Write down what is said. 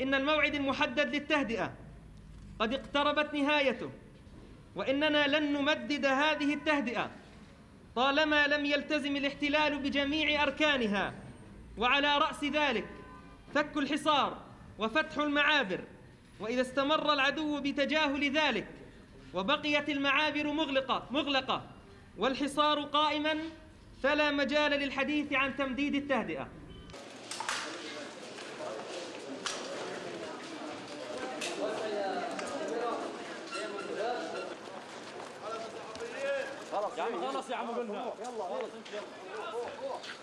إن الموعد المحدد للتهدئة. قد اقتربت نهايته. وإننا لن نمدد هذه التهدئة. طالما لم يلتزم الاحتلال بجميع أركانها وعلى رأس ذلك فك الحصار وفتح المعابر. وإذا استمر العدو بتجاهل ذلك وبقيت المعابر مغلقة مغلقة والحصار قائما فلا مجال للحديث عن تمديد التهدئة. يا عم خلص يا عم قلنا يلا خلص انت يلا.